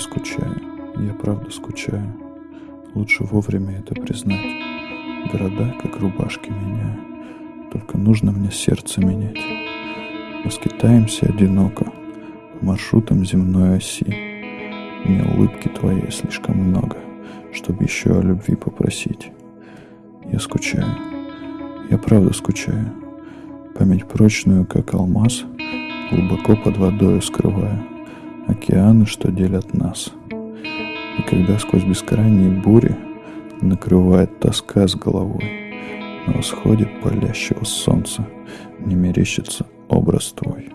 скучаю, я правда скучаю. Лучше вовремя это признать. Города, как рубашки, меняю. Только нужно мне сердце менять. Мы скитаемся одиноко По маршрутам земной оси. Мне улыбки твоей слишком много, Чтоб еще о любви попросить. Я скучаю, я правда скучаю. Память прочную, как алмаз, Глубоко под водою скрывая Океаны, что делят нас. И когда сквозь бескрайние бури Накрывает тоска с головой, На восходе палящего солнца Не мерещится образ твой.